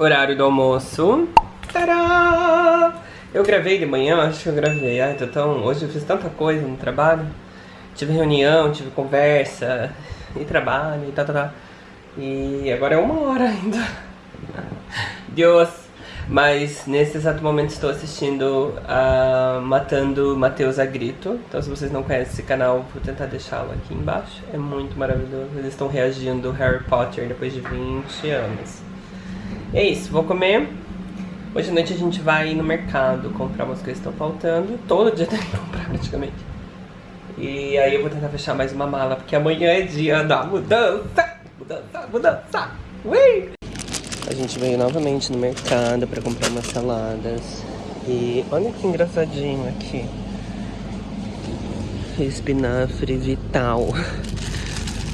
Horário do almoço. Tadá! Eu gravei de manhã, acho que eu gravei. Ai, tô tão... Hoje eu fiz tanta coisa no trabalho. Tive reunião, tive conversa, e trabalho, e tá, tá, tá. E agora é uma hora ainda. Deus! Mas nesse exato momento estou assistindo a Matando Matheus a Grito. Então se vocês não conhecem esse canal, vou tentar deixá-lo aqui embaixo. É muito maravilhoso. Eles estão reagindo Harry Potter depois de 20 anos. É isso, vou comer. Hoje à noite a gente vai no mercado comprar umas coisas que estão faltando. Todo dia tem que comprar praticamente. E aí eu vou tentar fechar mais uma mala, porque amanhã é dia da mudança. Mudança, mudança. Ui! A gente veio novamente no mercado para comprar umas saladas. E olha que engraçadinho aqui. Espinafre vital.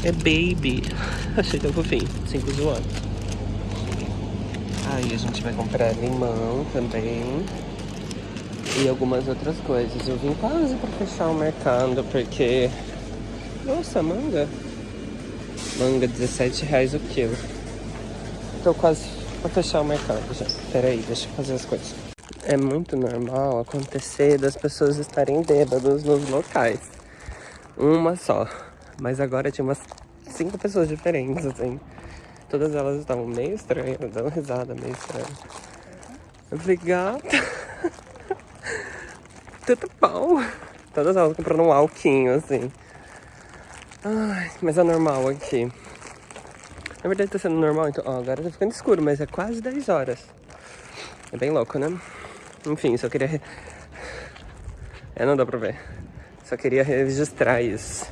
É baby. Achei tão fofinho. Cinco zoando. Aí a gente vai comprar limão também. E algumas outras coisas. Eu vim quase para fechar o mercado porque... Nossa, manga. Manga, 17 reais o quilo. Tô quase pra fechar o mercado já. Pera aí, deixa eu fazer as coisas. É muito normal acontecer das pessoas estarem bêbadas nos locais. Uma só. Mas agora tinha umas cinco pessoas diferentes, assim. Todas elas estavam meio estranhas, dando risada meio estranha. Eu falei, gata. Tudo bom. Todas elas comprando um alquinho, assim. Ai, mas é normal aqui. Na verdade tá sendo normal, então, ó, agora tá ficando escuro, mas é quase 10 horas. É bem louco, né? Enfim, só queria... É, não dá pra ver. Só queria registrar isso.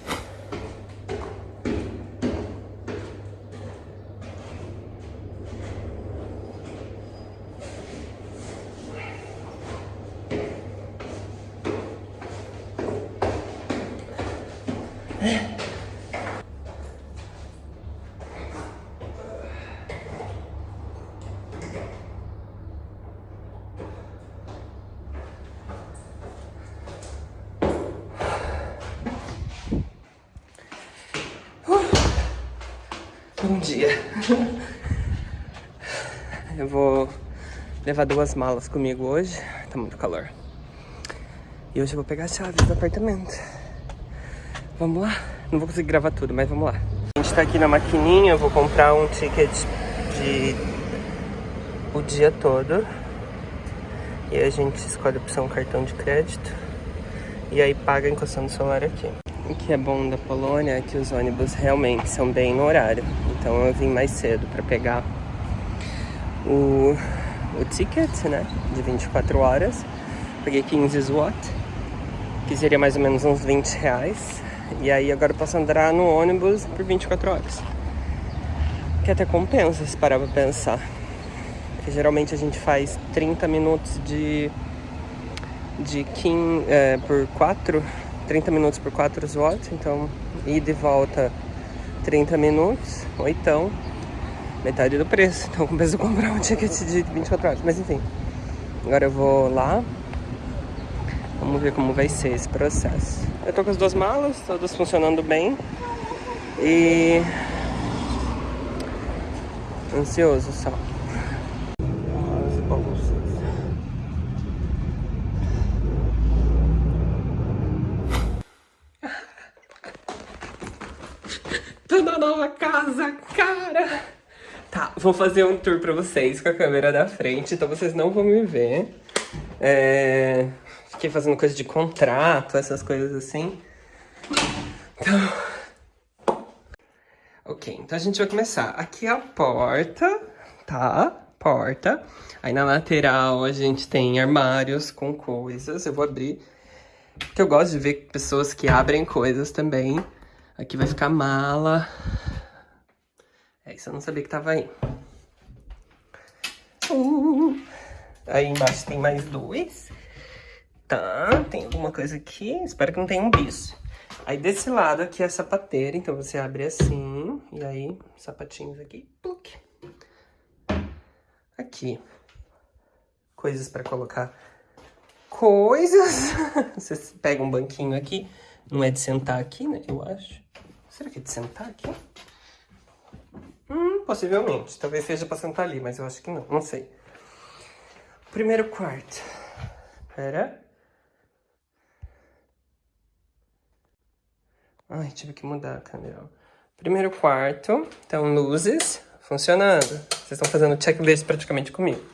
Bom dia. Eu vou levar duas malas comigo hoje. Tá muito calor. E hoje eu vou pegar a chave do apartamento. Vamos lá? Não vou conseguir gravar tudo, mas vamos lá. A gente tá aqui na maquininha, eu vou comprar um ticket de o dia todo. E a gente escolhe a opção cartão de crédito. E aí paga encostando o celular aqui. O que é bom da Polônia é que os ônibus realmente são bem no horário. Então eu vim mais cedo para pegar o, o ticket, né, de 24 horas. Peguei 15 zloty, que seria mais ou menos uns 20 reais. E aí agora eu posso andar no ônibus por 24 horas. Que até compensa se parar pra pensar. Porque geralmente a gente faz 30 minutos de, de 15, é, por 4 30 minutos por 4 watts, então ida e volta 30 minutos, ou então metade do preço. Então compensa comprar um ticket de 24 horas, mas enfim. Agora eu vou lá, vamos ver como vai ser esse processo. Eu tô com as duas malas, todas funcionando bem e ansioso só. Tô na nova casa, cara! Tá, vou fazer um tour pra vocês com a câmera da frente, então vocês não vão me ver. É... Fiquei fazendo coisa de contrato, essas coisas assim. Então... Ok, então a gente vai começar. Aqui é a porta, tá? Porta. Aí na lateral a gente tem armários com coisas. Eu vou abrir, porque eu gosto de ver pessoas que abrem coisas também. Aqui vai ficar mala. É isso, eu não sabia que tava aí. Uh, aí embaixo tem mais dois. Tá, tem alguma coisa aqui. Espero que não tenha um bicho. Aí desse lado aqui é a sapateira, então você abre assim. E aí, sapatinhos aqui. Pluc. Aqui. Coisas pra colocar coisas. Você pega um banquinho aqui. Não é de sentar aqui, né? Eu acho. Será que é de sentar aqui? Possivelmente. Talvez seja pra sentar ali, mas eu acho que não. Não sei. Primeiro quarto. Pera. Ai, tive que mudar a câmera. Primeiro quarto. Então, luzes funcionando. Vocês estão fazendo checklist praticamente comigo.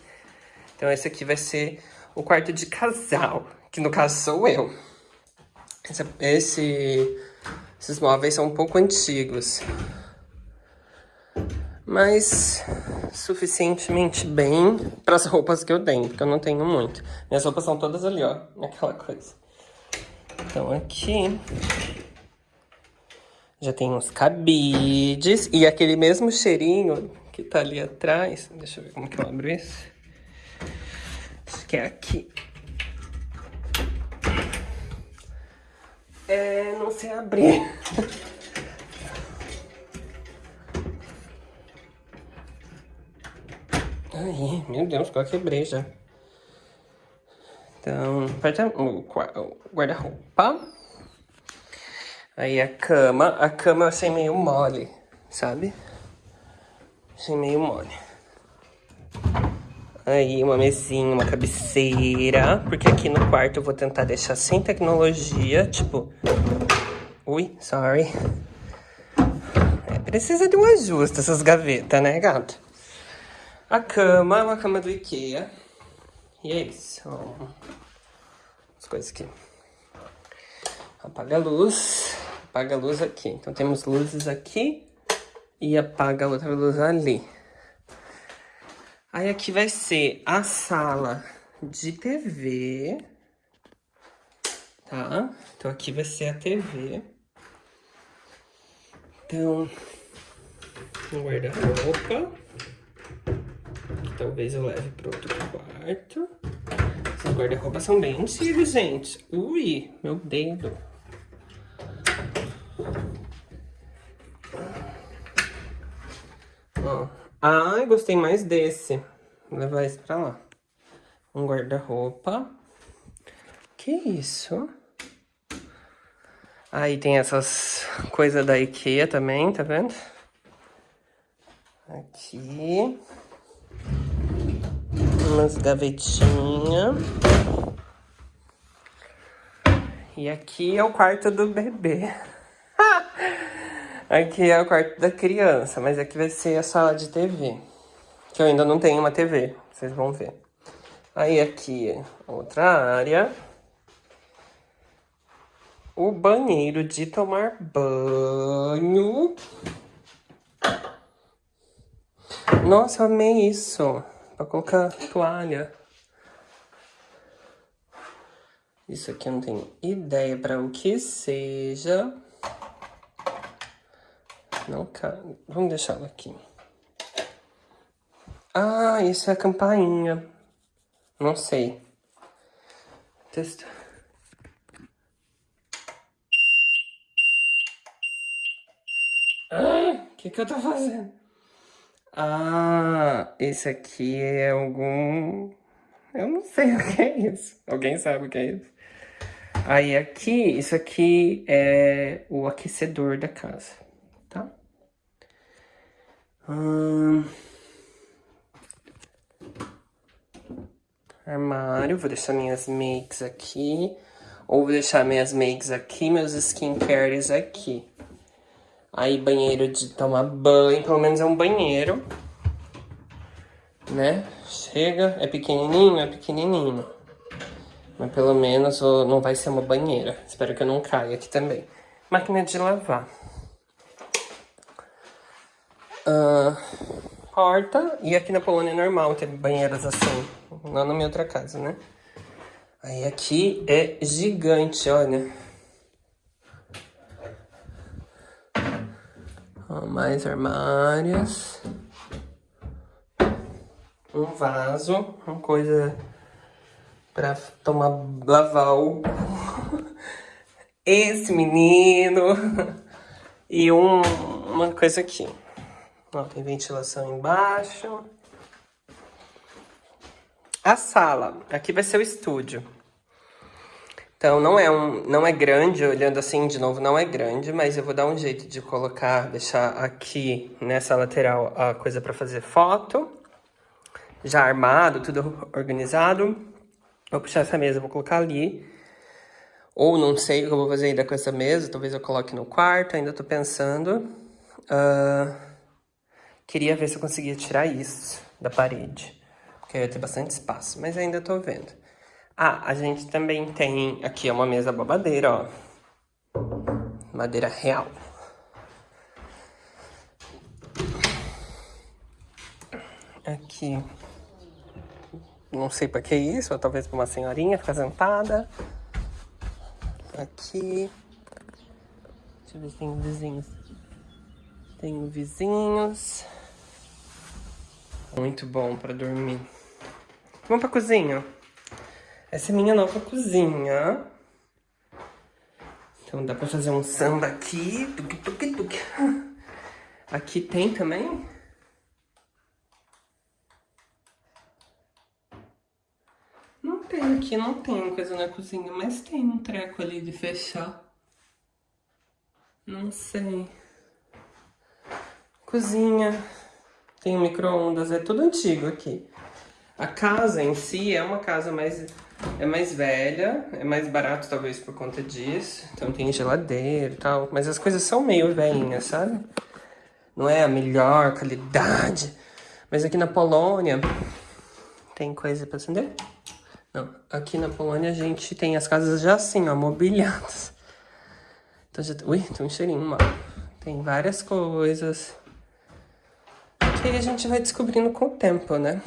Então, esse aqui vai ser o quarto de casal. Que no caso sou eu. Esse, esse, esses móveis são um pouco antigos. Mas suficientemente bem para as roupas que eu tenho, porque eu não tenho muito. Minhas roupas são todas ali, ó, aquela coisa. Então aqui já tem uns cabides e aquele mesmo cheirinho que tá ali atrás. Deixa eu ver como que eu abro isso. Acho que é aqui. É, não sei abrir. Meu Deus, quase quebrei já. Então, o guarda-roupa. Aí a cama. A cama eu achei meio mole, sabe? Achei meio mole. Aí uma mesinha, uma cabeceira. Porque aqui no quarto eu vou tentar deixar sem tecnologia. Tipo... Ui, sorry. É, precisa de um ajuste essas gavetas, né, gato? A cama é uma cama do Ikea. E é isso. As coisas aqui. Apaga a luz. Apaga a luz aqui. Então temos luzes aqui. E apaga a outra luz ali. Aí aqui vai ser a sala de TV. Tá? Então aqui vai ser a TV. Então, um guarda-roupa. Talvez eu leve para outro quarto. Esses guarda-roupas são bem antigos, gente. Ui, meu dedo. Ó. Ai, gostei mais desse. Vou levar esse pra lá. Um guarda-roupa. Que isso? Aí tem essas coisas da Ikea também, tá vendo? Aqui umas gavetinhas. E aqui é o quarto do bebê. aqui é o quarto da criança, mas aqui vai ser a sala de TV. Que eu ainda não tenho uma TV, vocês vão ver. Aí aqui é outra área. O banheiro de tomar banho. Nossa, eu amei isso para colocar toalha. Isso aqui eu não tenho ideia para o que seja. Não cabe. Vamos deixá-lo aqui. Ah, isso é a campainha. Não sei. Testa. Ah, o que que eu tô fazendo? Ah, esse aqui é algum... Eu não sei o que é isso. Alguém sabe o que é isso? Aí aqui, isso aqui é o aquecedor da casa, tá? Hum... Armário, vou deixar minhas makes aqui. Ou vou deixar minhas makes aqui, meus skincares aqui. Aí banheiro de tomar banho, pelo menos é um banheiro. Né? Chega, é pequenininho, é pequenininho. Mas pelo menos não vai ser uma banheira. Espero que eu não caia aqui também. Máquina de lavar. Uh, porta. E aqui na Polônia é normal ter banheiras assim. Não na minha outra casa, né? Aí aqui é gigante, olha. Mais armários. Um vaso, uma coisa pra tomar, lavar o... Esse menino. E um, uma coisa aqui. Ó, tem ventilação embaixo. A sala. Aqui vai ser o estúdio. Então não é, um, não é grande, olhando assim de novo, não é grande, mas eu vou dar um jeito de colocar, deixar aqui nessa lateral a coisa para fazer foto. Já armado, tudo organizado. Vou puxar essa mesa, vou colocar ali. Ou não sei o que eu vou fazer ainda com essa mesa, talvez eu coloque no quarto, ainda tô pensando. Uh, queria ver se eu conseguia tirar isso da parede, porque ia ter bastante espaço, mas ainda tô vendo. Ah, a gente também tem aqui uma mesa babadeira, ó. Madeira real. Aqui. Não sei pra que isso, ou talvez pra uma senhorinha ficar sentada. Aqui. Deixa eu ver se tem vizinhos. Tenho vizinhos. Muito bom pra dormir. Vamos pra cozinha. Essa é minha nova cozinha. Então dá pra fazer um samba aqui. Tuc, tuc, tuc. Aqui tem também. Não tem aqui, não tem coisa na cozinha, mas tem um treco ali de fechar. Não sei. Cozinha. Tem micro-ondas, é tudo antigo aqui. A casa em si é uma casa mais é mais velha, é mais barato talvez por conta disso. Então tem geladeira e tal, mas as coisas são meio velhinhas, sabe? Não é a melhor qualidade. Mas aqui na Polônia tem coisa pra acender? Não, aqui na Polônia a gente tem as casas já assim, ó, mobiliadas. Então já... Ui, tem um cheirinho mal. Tem várias coisas. Que a gente vai descobrindo com o tempo, né?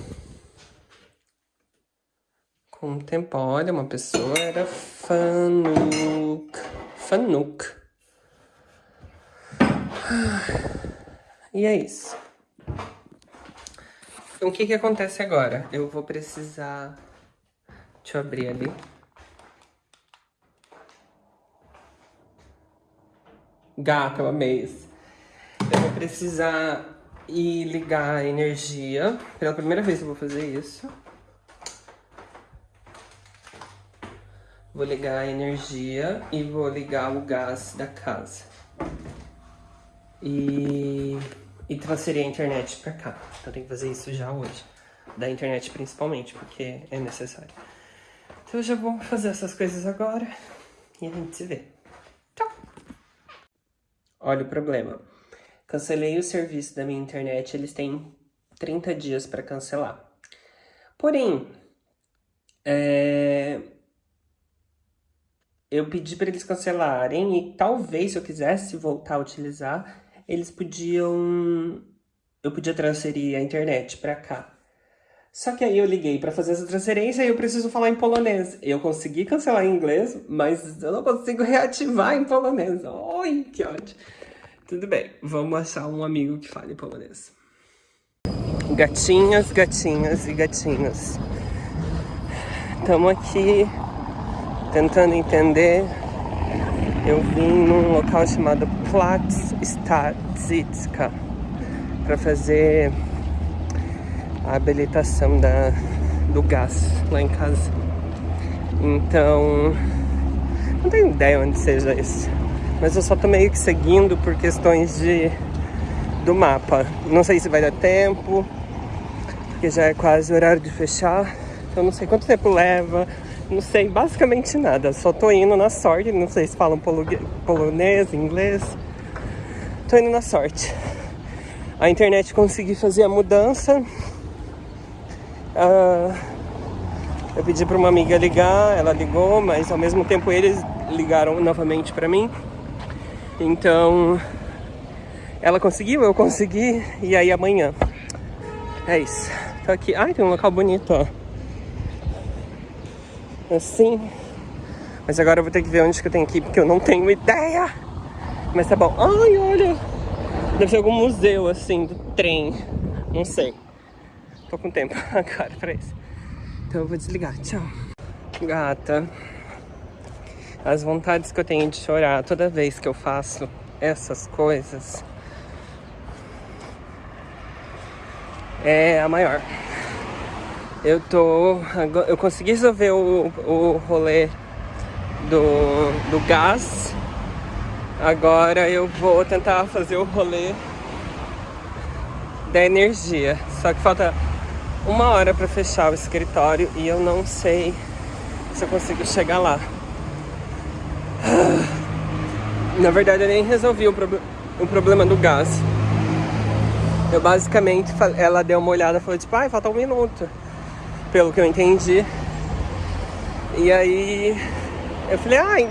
Com o tempo, olha, uma pessoa era Fanuk. Fanuk. E é isso. Então, o que que acontece agora? Eu vou precisar... Deixa eu abrir ali. Gato, eu amei isso. Eu vou precisar ir ligar a energia. Pela primeira vez eu vou fazer isso. Vou ligar a energia e vou ligar o gás da casa. E, e transferir a internet pra cá. Então tem que fazer isso já hoje. Da internet principalmente, porque é necessário. Então eu já vou fazer essas coisas agora e a gente se vê. Tchau! Olha o problema. Cancelei o serviço da minha internet, eles têm 30 dias para cancelar. Porém, é, eu pedi para eles cancelarem e talvez se eu quisesse voltar a utilizar, eles podiam eu podia transferir a internet para cá. Só que aí eu liguei para fazer essa transferência e eu preciso falar em polonês. Eu consegui cancelar em inglês, mas eu não consigo reativar em polonês. Oi, que ódio. Tudo bem, vamos achar um amigo que fale polonês. Gatinhas, gatinhas e gatinhos. Estamos aqui tentando entender, eu vim num local chamado Platz Stadzitska para fazer a habilitação da, do gás lá em casa. Então, não tenho ideia onde seja isso, mas eu só tô meio que seguindo por questões de do mapa. Não sei se vai dar tempo, porque já é quase o horário de fechar, então não sei quanto tempo leva, não sei basicamente nada, só tô indo na sorte, não sei se falam polonês, inglês. Tô indo na sorte. A internet consegui fazer a mudança. Uh, eu pedi para uma amiga ligar, ela ligou, mas ao mesmo tempo eles ligaram novamente para mim. Então, ela conseguiu, eu consegui, e aí amanhã. É isso. Tô aqui. Ai, tem um local bonito, ó assim. Mas agora eu vou ter que ver onde que eu tenho que ir, porque eu não tenho ideia. Mas tá bom. Ai, olha. Deve ser algum museu, assim, do trem. Não sei. Tô com tempo agora pra isso. Então eu vou desligar. Tchau. Gata. As vontades que eu tenho de chorar toda vez que eu faço essas coisas é a maior. Eu tô... Eu consegui resolver o, o rolê do, do gás. Agora eu vou tentar fazer o rolê da energia. Só que falta uma hora para fechar o escritório e eu não sei se eu consigo chegar lá. Na verdade, eu nem resolvi o, pro o problema do gás. Eu basicamente, ela deu uma olhada e falou tipo, ai, falta um minuto. Pelo que eu entendi. E aí, eu falei, ai,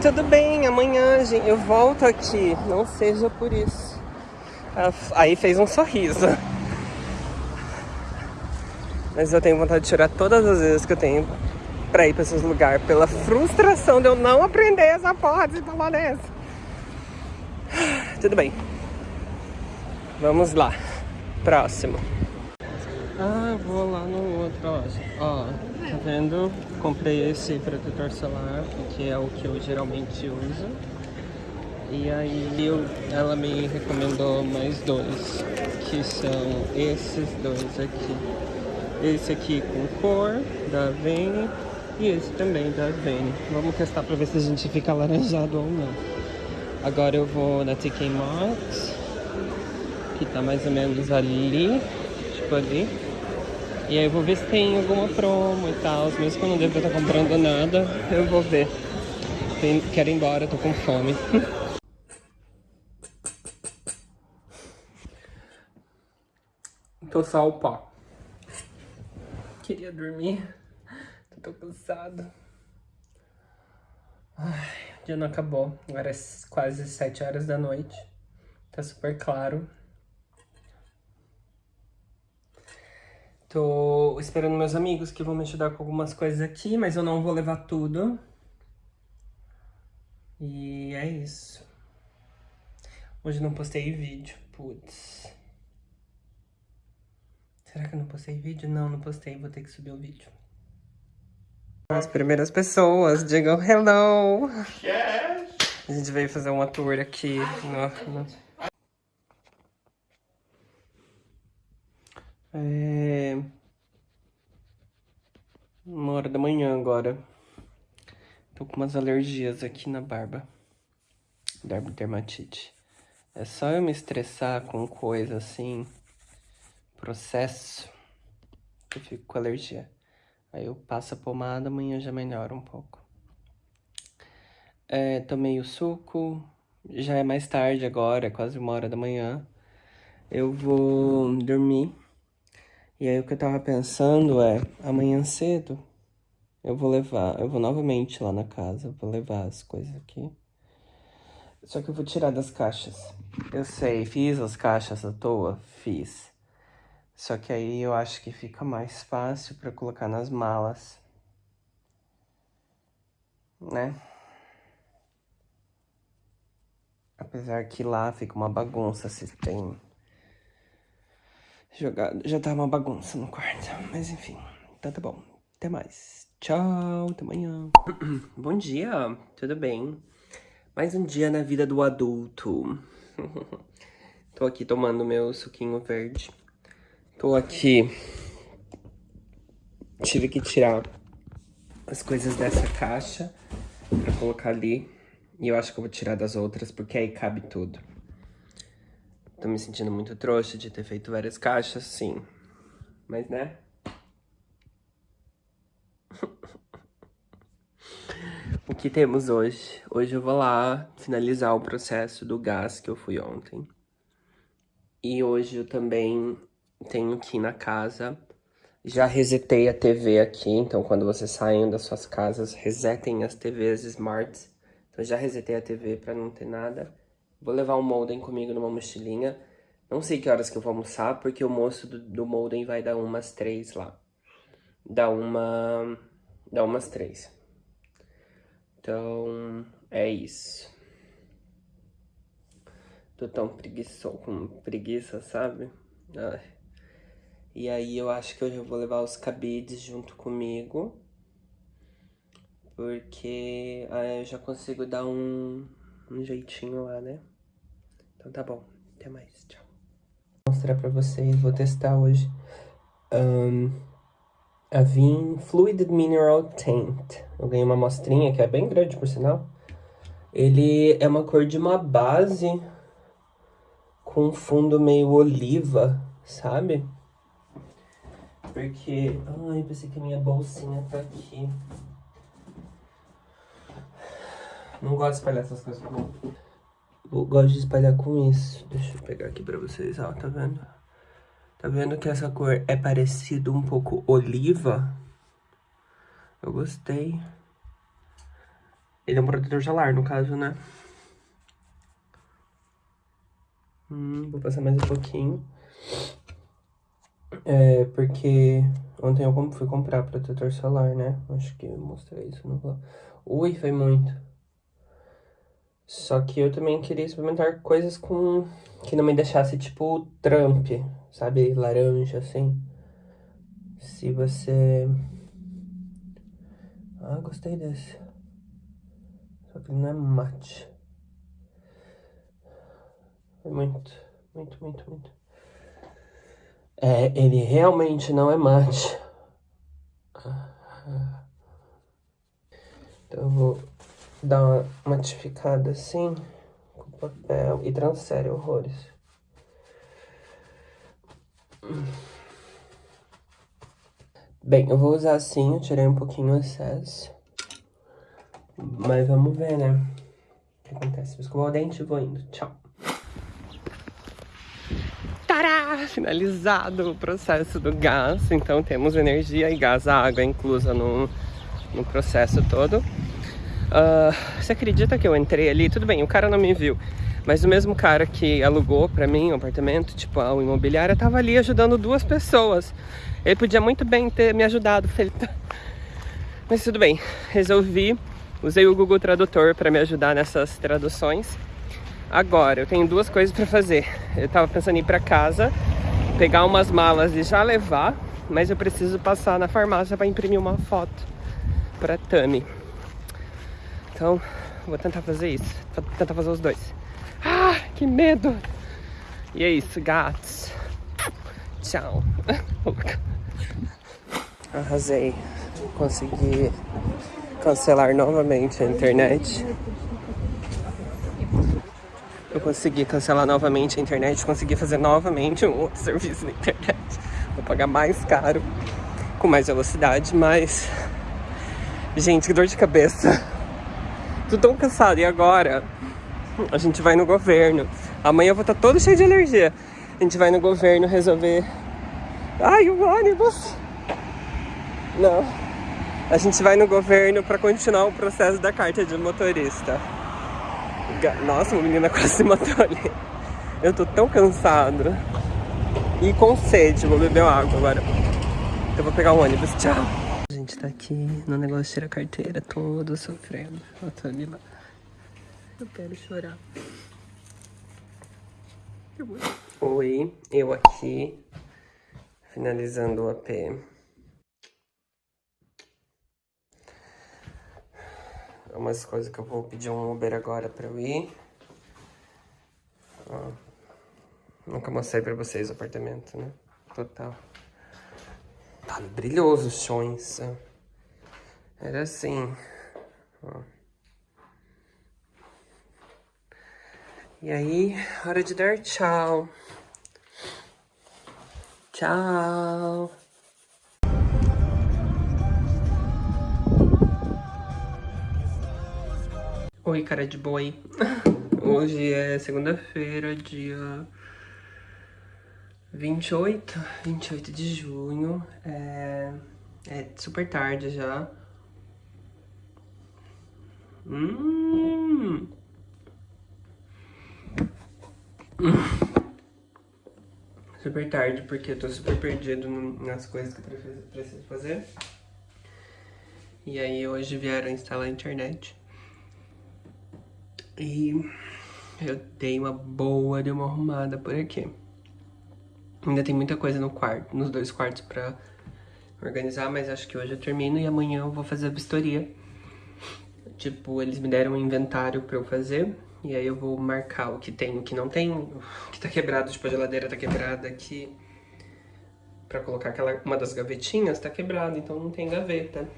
tudo bem, amanhã gente, eu volto aqui. Não seja por isso. Aí fez um sorriso. Mas eu tenho vontade de chorar todas as vezes que eu tenho pra ir pra esses lugares. Pela frustração de eu não aprender essa porra de polonês. Tudo bem. Vamos lá. Próximo. Ah, vou lá no outro, ó. Ó, tá vendo? Comprei esse protetor solar, que é o que eu geralmente uso. E aí eu, ela me recomendou mais dois, que são esses dois aqui. Esse aqui com cor, da Vene, e esse também da Vene. Vamos testar pra ver se a gente fica alaranjado ou não. Agora eu vou na TK Maxx, que tá mais ou menos ali, tipo ali. E aí eu vou ver se tem alguma promo e tal, mesmo que eu não devo estar comprando nada, eu vou ver. Quero ir embora, tô com fome. tô só o pó. Queria dormir. Tô cansado. Ai, o dia não acabou. Agora é quase 7 horas da noite. Tá super claro. Tô esperando meus amigos que vão me ajudar com algumas coisas aqui, mas eu não vou levar tudo. E é isso. Hoje não postei vídeo, putz. Será que eu não postei vídeo? Não, não postei, vou ter que subir o vídeo. As primeiras pessoas, digam hello! Yes. A gente veio fazer uma tour aqui no, no... É... Uma hora da manhã agora. Tô com umas alergias aqui na barba. Dermatite. É só eu me estressar com coisa assim processo, eu fico com alergia. Aí eu passo a pomada, amanhã já melhora um pouco. É, tomei o suco, já é mais tarde agora, é quase uma hora da manhã. Eu vou dormir. E aí o que eu tava pensando é, amanhã cedo, eu vou levar, eu vou novamente lá na casa, vou levar as coisas aqui. Só que eu vou tirar das caixas. Eu sei, fiz as caixas à toa? Fiz. Só que aí eu acho que fica mais fácil para colocar nas malas. Né? Apesar que lá fica uma bagunça se tem jogado. Já tá uma bagunça no quarto. Mas enfim, então tá bom. Até mais. Tchau, até amanhã. bom dia, tudo bem? Mais um dia na vida do adulto. Tô aqui tomando meu suquinho verde. Tô aqui. Tive que tirar as coisas dessa caixa pra colocar ali. E eu acho que eu vou tirar das outras, porque aí cabe tudo. Tô me sentindo muito trouxa de ter feito várias caixas, sim. Mas, né? o que temos hoje? Hoje eu vou lá finalizar o processo do gás que eu fui ontem. E hoje eu também tenho aqui na casa. Já resetei a TV aqui, então quando vocês saem das suas casas, resetem as TVs smarts. Então já resetei a TV para não ter nada. Vou levar o modem comigo numa mochilinha. Não sei que horas que eu vou almoçar, porque o moço do, do modem vai dar umas três lá. Dá uma... Dá umas três. Então, é isso. Tô tão preguiçoso, com preguiça, sabe? Ai. E aí eu acho que eu vou levar os cabides junto comigo. Porque aí eu já consigo dar um, um jeitinho lá, né? Então tá bom. Até mais. Tchau. Vou mostrar pra vocês. Vou testar hoje. Um, a Vim Fluid Mineral Tint. Eu ganhei uma amostrinha que é bem grande, por sinal. Ele é uma cor de uma base com um fundo meio oliva, sabe? Porque... Ai, pensei que a minha bolsinha tá aqui. Não gosto de espalhar essas coisas com... Eu gosto de espalhar com isso. Deixa eu pegar aqui pra vocês, ó, tá vendo? Tá vendo que essa cor é parecido um pouco oliva? Eu gostei. Ele é um protetor solar, no caso, né? Hum, vou passar mais um pouquinho. É, porque ontem eu fui comprar protetor solar, né? Acho que eu mostrei isso no. Ui, foi muito. Só que eu também queria experimentar coisas com... Que não me deixasse, tipo, Trump, sabe? Laranja, assim. Se você... Ah, gostei desse. Só que ele não é mate. É muito, muito, muito, muito. É, ele realmente não é mate. Então eu vou dar uma matificada assim com papel e transfere horrores. Bem, eu vou usar assim, eu tirei um pouquinho o excesso. Mas vamos ver, né? O que acontece? Vou escovar o dente e vou indo. Tchau. Tará! Finalizado o processo do gás. Então temos energia e gás, a água inclusa no, no processo todo. Uh, você acredita que eu entrei ali? Tudo bem, o cara não me viu. Mas o mesmo cara que alugou pra mim o apartamento, tipo, a imobiliária, tava ali ajudando duas pessoas. Ele podia muito bem ter me ajudado. Mas tudo bem, resolvi. Usei o Google Tradutor para me ajudar nessas traduções. Agora, eu tenho duas coisas para fazer. Eu tava pensando em ir para casa, pegar umas malas e já levar, mas eu preciso passar na farmácia para imprimir uma foto para Tami. Então, vou tentar fazer isso. Vou tentar fazer os dois. Ah, que medo! E é isso, gatos. Tchau. Arrasei. Consegui cancelar novamente a internet. Eu consegui cancelar novamente a internet, consegui fazer novamente um outro serviço na internet. Vou pagar mais caro, com mais velocidade, mas... Gente, que dor de cabeça. Tô tão cansado. E agora? A gente vai no governo. Amanhã eu vou estar tá todo cheio de alergia. A gente vai no governo resolver... Ai, o ônibus! Não. A gente vai no governo para continuar o processo da carta de motorista. Nossa, uma menina quase se matou ali. Eu tô tão cansado. E com sede, vou beber água agora. Eu vou pegar o ônibus. Tchau gente tá aqui no negócio de tirar carteira, todo sofrendo. Eu tô ali lá. Eu quero chorar. Oi, eu aqui, finalizando o AP. Umas coisas que eu vou pedir um Uber agora pra eu ir. Ó, nunca mostrei pra vocês o apartamento, né? Total. Tá brilhoso os chões. Era assim. E aí, hora de dar tchau. Tchau. Oi, cara de boi. Hoje é segunda-feira, dia 28, 28 de junho, é, é super tarde já. Hum. Super tarde, porque eu tô super perdido nas coisas que eu preciso fazer. E aí hoje vieram instalar a internet. E eu dei uma boa de uma arrumada por aqui. Ainda tem muita coisa no quarto, nos dois quartos pra organizar, mas acho que hoje eu termino e amanhã eu vou fazer a vistoria. Tipo, eles me deram um inventário pra eu fazer, e aí eu vou marcar o que tem, o que não tem, o que tá quebrado, tipo a geladeira tá quebrada aqui, pra colocar aquela, uma das gavetinhas tá quebrada, então não tem gaveta.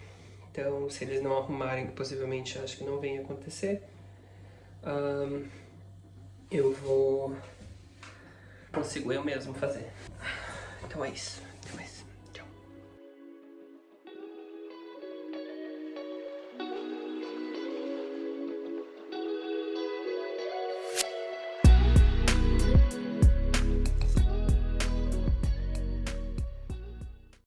Então, se eles não arrumarem, possivelmente acho que não venha acontecer, um, eu vou... consigo eu mesmo fazer. Então é isso.